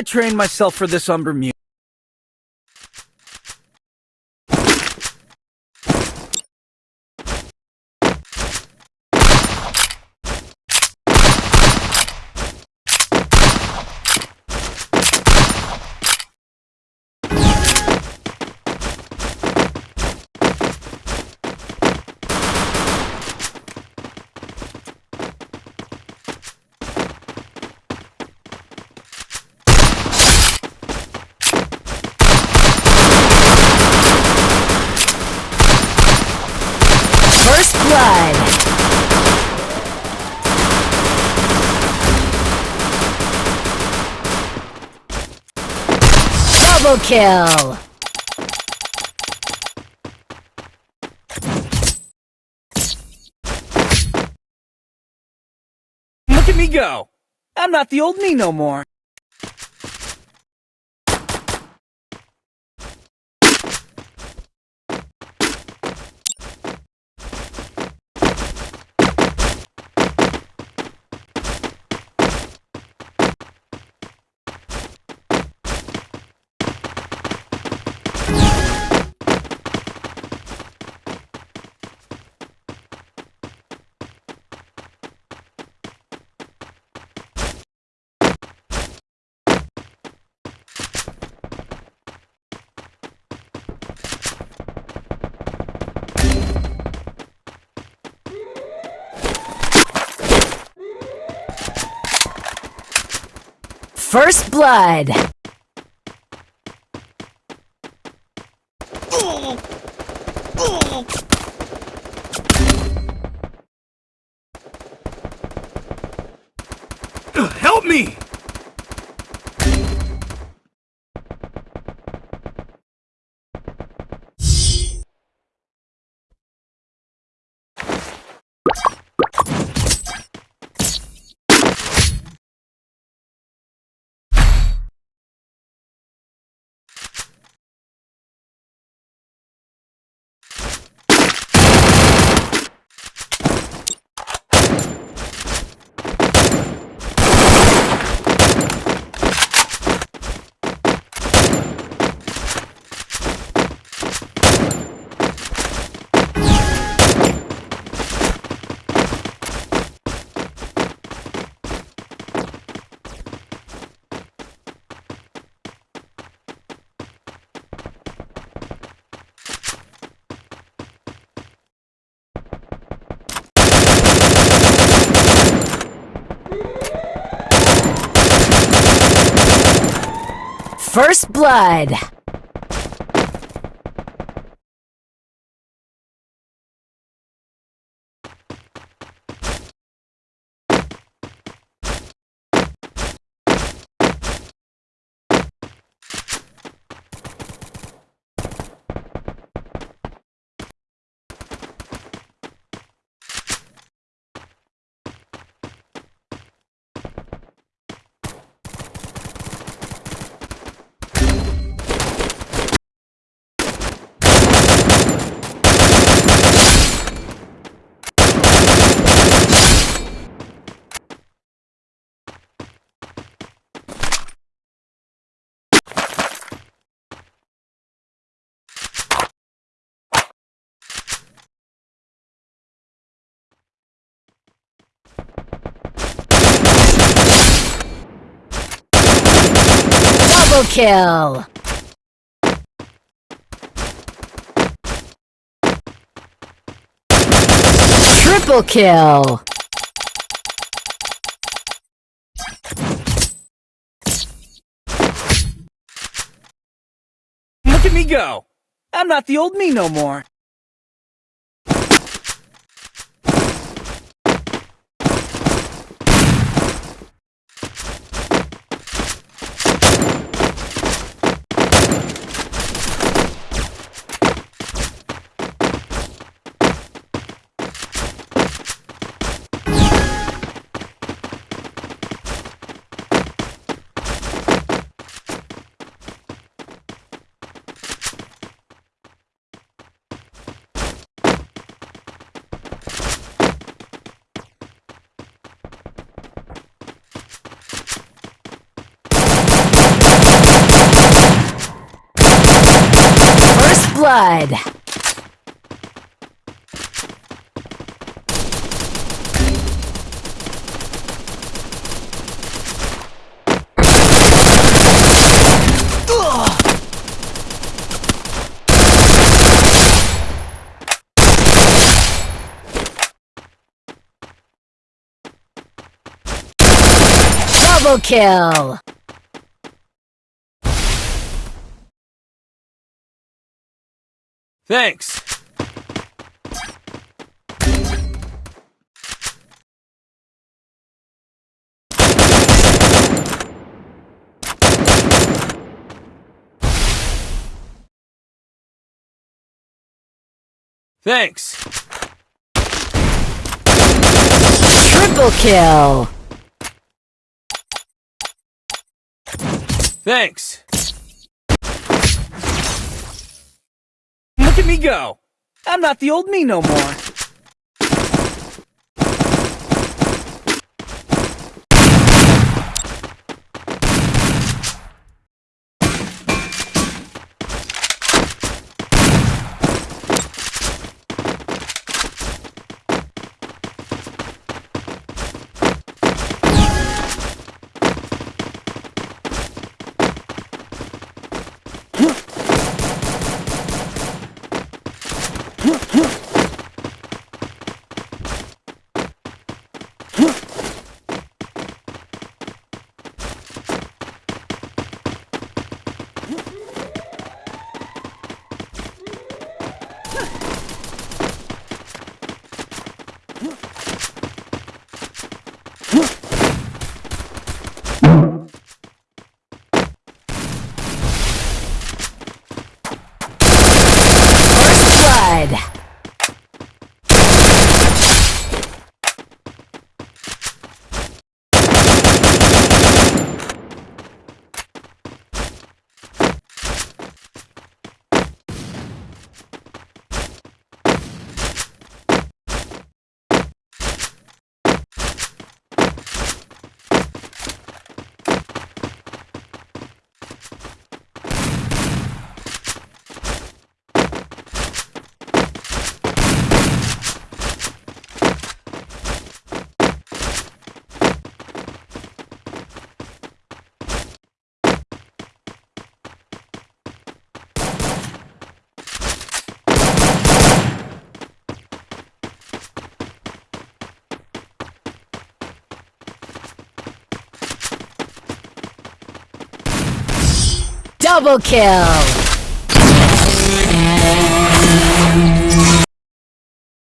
I trained myself for this umber music. First blood. Double kill. Look at me go! I'm not the old me no more. First blood. Help me! First blood. Double kill. Triple kill. Look at me go! I'm not the old me no more. Blood. Double kill! Thanks. Thanks. Triple kill! Thanks. Look at me go. I'm not the old me no more. First blood. Double kill!